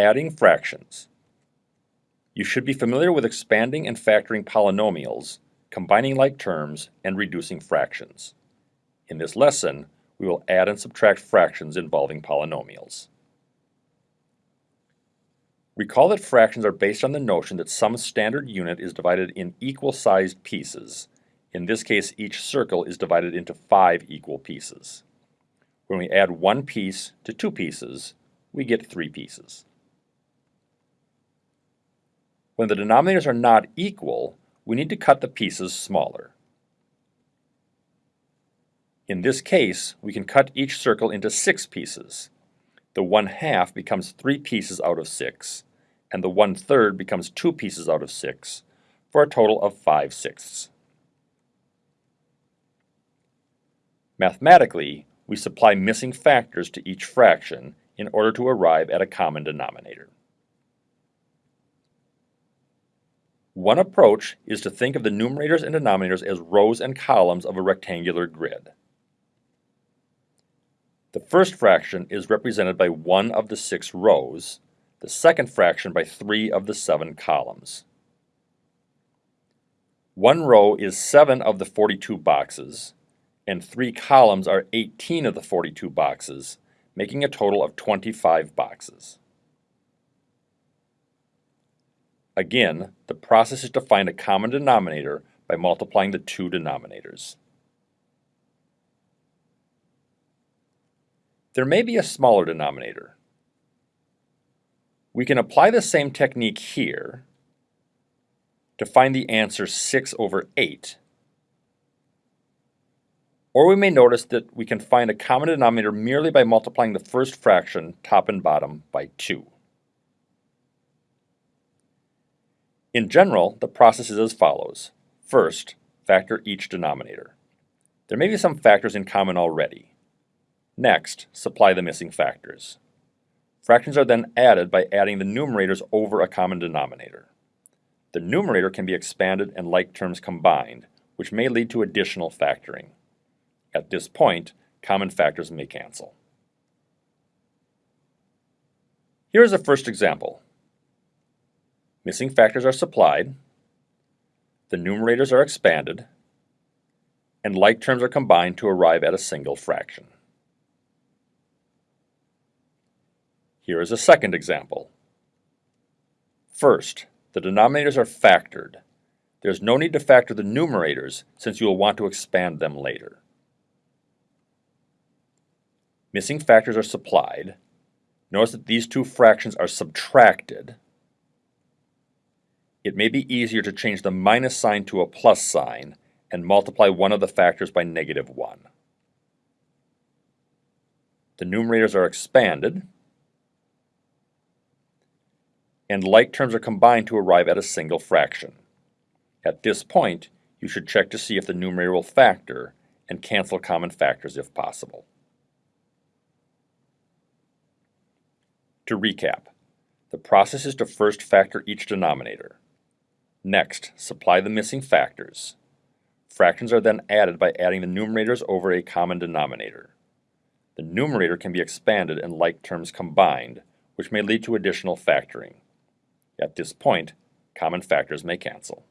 Adding fractions. You should be familiar with expanding and factoring polynomials, combining like terms, and reducing fractions. In this lesson, we will add and subtract fractions involving polynomials. Recall that fractions are based on the notion that some standard unit is divided in equal-sized pieces. In this case, each circle is divided into five equal pieces. When we add one piece to two pieces, we get three pieces. When the denominators are not equal, we need to cut the pieces smaller. In this case, we can cut each circle into six pieces. The one half becomes three pieces out of six, and the one third becomes two pieces out of six, for a total of five sixths. Mathematically, we supply missing factors to each fraction in order to arrive at a common denominator. One approach is to think of the numerators and denominators as rows and columns of a rectangular grid. The first fraction is represented by one of the six rows, the second fraction by three of the seven columns. One row is seven of the 42 boxes, and three columns are 18 of the 42 boxes, making a total of 25 boxes. Again, the process is to find a common denominator by multiplying the two denominators. There may be a smaller denominator. We can apply the same technique here to find the answer 6 over 8 or we may notice that we can find a common denominator merely by multiplying the first fraction, top and bottom, by 2. In general, the process is as follows. First, factor each denominator. There may be some factors in common already. Next, supply the missing factors. Fractions are then added by adding the numerators over a common denominator. The numerator can be expanded and like terms combined, which may lead to additional factoring. At this point, common factors may cancel. Here is a first example. Missing factors are supplied, the numerators are expanded, and like terms are combined to arrive at a single fraction. Here is a second example. First, the denominators are factored. There's no need to factor the numerators since you will want to expand them later. Missing factors are supplied. Notice that these two fractions are subtracted. It may be easier to change the minus sign to a plus sign and multiply one of the factors by negative 1. The numerators are expanded, and like terms are combined to arrive at a single fraction. At this point, you should check to see if the numerator will factor and cancel common factors if possible. To recap, the process is to first factor each denominator. Next, supply the missing factors. Fractions are then added by adding the numerators over a common denominator. The numerator can be expanded and like terms combined, which may lead to additional factoring. At this point, common factors may cancel.